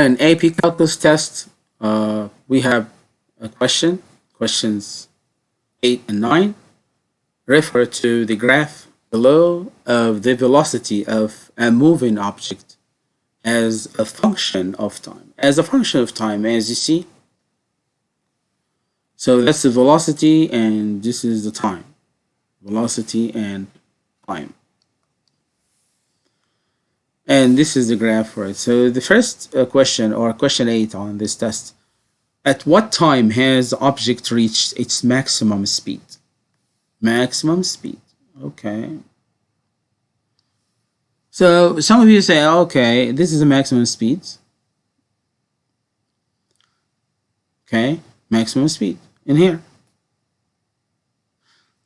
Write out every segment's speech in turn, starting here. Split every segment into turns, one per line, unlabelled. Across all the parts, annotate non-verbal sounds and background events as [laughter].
An AP calculus test, uh, we have a question, questions 8 and 9, refer to the graph below of the velocity of a moving object as a function of time. As a function of time, as you see, so that's the velocity and this is the time. Velocity and time. And this is the graph for it. So the first uh, question or question 8 on this test. At what time has the object reached its maximum speed? Maximum speed. Okay. So some of you say, okay, this is the maximum speed. Okay, maximum speed in here.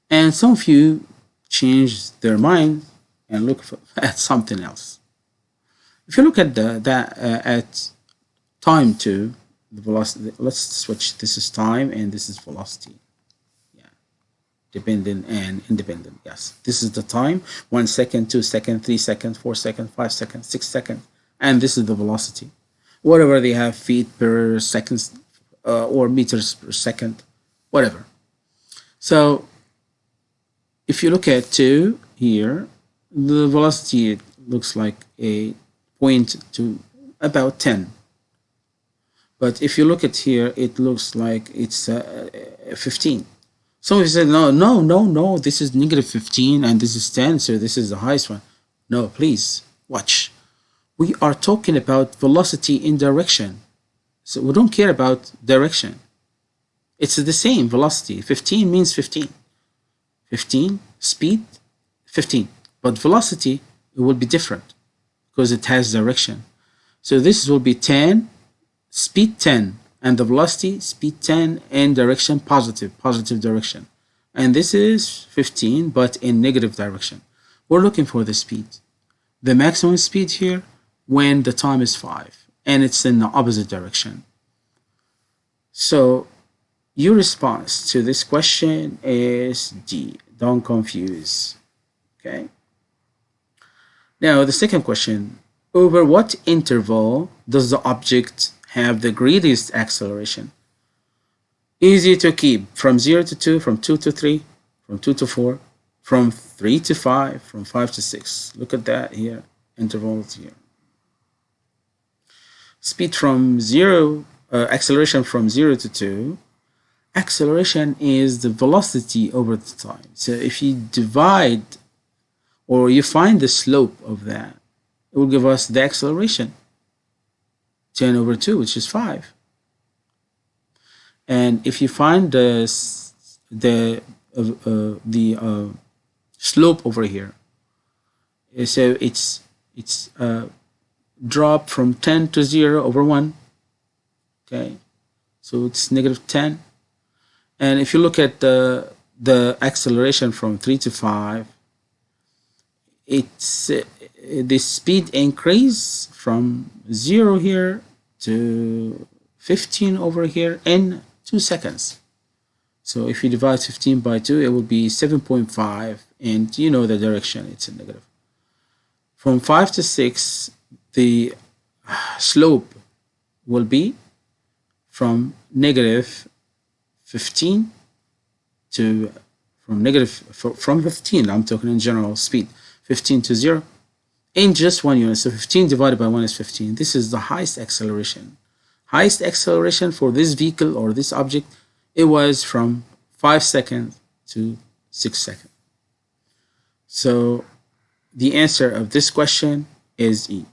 And some of you change their mind and look for, [laughs] at something else. If you look at the that uh, at time two, the velocity. Let's switch. This is time and this is velocity. Yeah, dependent and independent. Yes, this is the time. One second, two second, three second, four second, five second, six second, and this is the velocity. Whatever they have feet per second uh, or meters per second, whatever. So if you look at two here, the velocity looks like a point to about 10 but if you look at here it looks like it's uh, 15 some of you said no no no no this is negative 15 and this is 10 so this is the highest one. No please watch. We are talking about velocity in direction. So we don't care about direction. It's the same velocity. 15 means 15 15 speed 15 but velocity it will be different because it has direction. So this will be 10, speed 10, and the velocity, speed 10, and direction positive, positive direction. And this is 15, but in negative direction. We're looking for the speed. The maximum speed here when the time is 5, and it's in the opposite direction. So your response to this question is D. Don't confuse. Okay. Now, the second question, over what interval does the object have the greatest acceleration? Easy to keep, from 0 to 2, from 2 to 3, from 2 to 4, from 3 to 5, from 5 to 6. Look at that here, intervals here. Speed from 0, uh, acceleration from 0 to 2, acceleration is the velocity over the time. So if you divide or you find the slope of that, it will give us the acceleration, 10 over 2, which is 5. And if you find the, the, uh, uh, the uh, slope over here, uh, so it's, it's uh, drop from 10 to 0 over 1, okay? So it's negative 10. And if you look at the, the acceleration from 3 to 5, it's uh, the speed increase from 0 here to 15 over here in 2 seconds. So if you divide 15 by 2, it will be 7.5, and you know the direction, it's a negative. From 5 to 6, the slope will be from negative 15 to from negative from 15 I'm talking in general speed 15 to 0 in just one unit. So 15 divided by 1 is 15. This is the highest acceleration. Highest acceleration for this vehicle or this object, it was from 5 seconds to 6 seconds. So the answer of this question is E.